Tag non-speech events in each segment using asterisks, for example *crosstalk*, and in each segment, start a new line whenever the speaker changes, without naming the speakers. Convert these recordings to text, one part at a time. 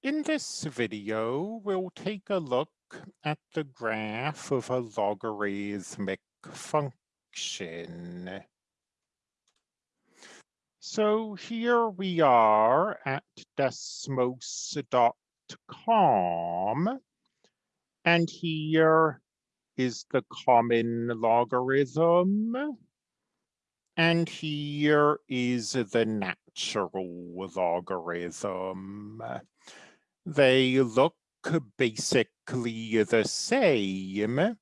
In this video, we'll take a look at the graph of a logarithmic function. So here we are at desmos.com, and here is the common logarithm, and here is the natural logarithm. They look basically the same.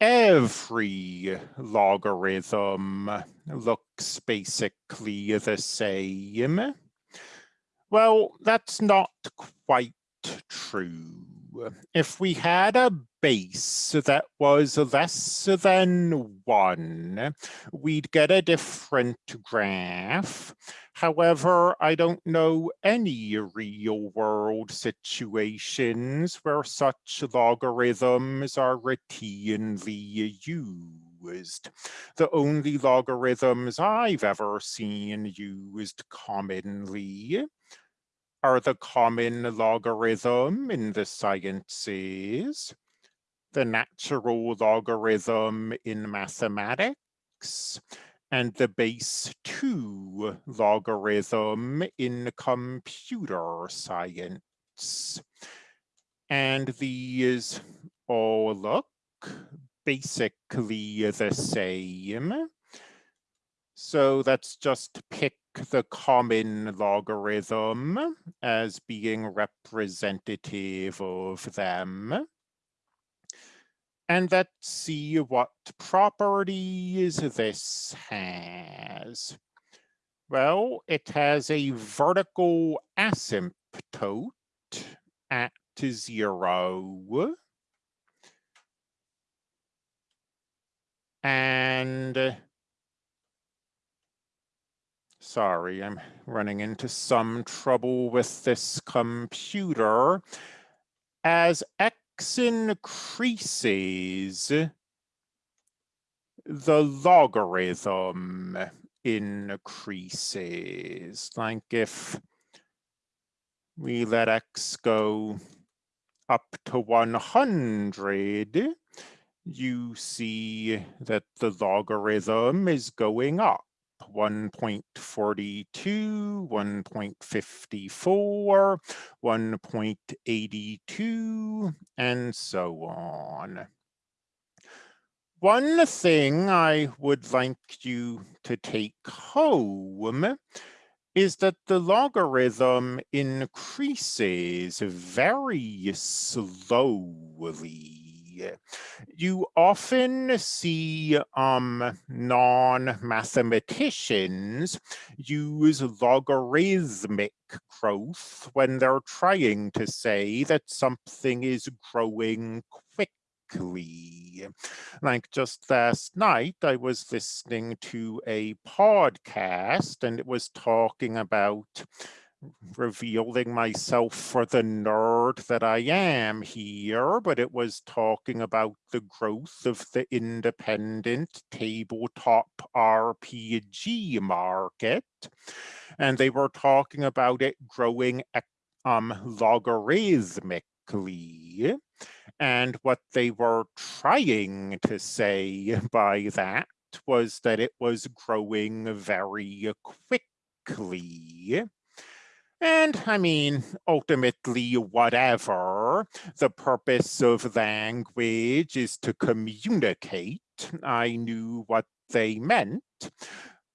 Every logarithm looks basically the same. Well, that's not quite true. If we had a base that was less than one, we'd get a different graph. However, I don't know any real world situations where such logarithms are routinely used. The only logarithms I've ever seen used commonly are the common logarithm in the sciences, the natural logarithm in mathematics, and the base 2 logarithm in computer science. And these all look basically the same. So let's just pick the common logarithm as being representative of them. And let's see what properties this has. Well, it has a vertical asymptote at zero. And sorry, I'm running into some trouble with this computer. As x increases, the logarithm increases. Like if we let x go up to 100, you see that the logarithm is going up. 1.42, 1.54, 1.82, and so on. One thing I would like you to take home is that the logarithm increases very slowly you often see um, non-mathematicians use logarithmic growth when they're trying to say that something is growing quickly. Like just last night, I was listening to a podcast and it was talking about revealing myself for the nerd that I am here, but it was talking about the growth of the independent tabletop RPG market. And they were talking about it growing um, logarithmically. And what they were trying to say by that was that it was growing very quickly. And I mean, ultimately, whatever, the purpose of language is to communicate. I knew what they meant,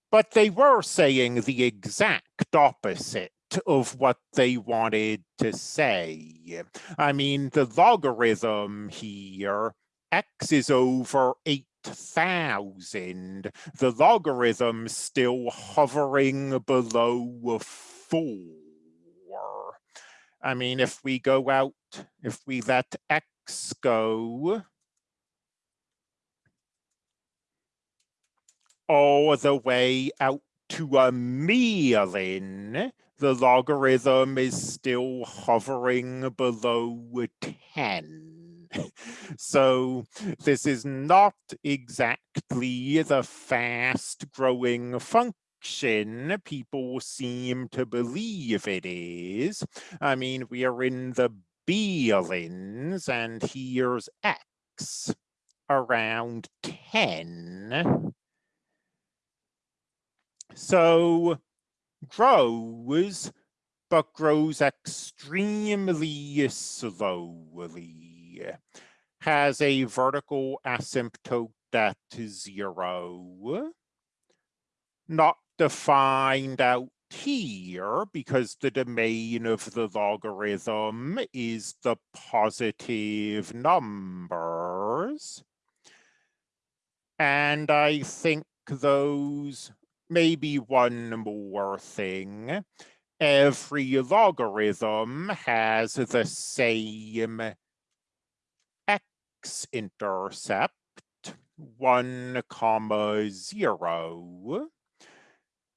but they were saying the exact opposite of what they wanted to say. I mean, the logarithm here, x is over 8,000. The logarithm still hovering below 4. I mean, if we go out, if we let X go all the way out to a million, the logarithm is still hovering below 10. *laughs* so this is not exactly the fast growing function fiction, people seem to believe it is. I mean, we are in the Beelins and here's X around 10. So grows, but grows extremely slowly. Has a vertical asymptote at zero. Not defined out here because the domain of the logarithm is the positive numbers. And I think those, maybe one more thing, every logarithm has the same x-intercept, one comma zero.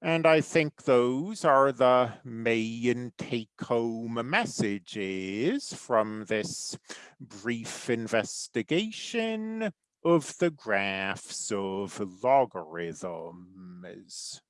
And I think those are the main take-home messages from this brief investigation of the graphs of logarithms.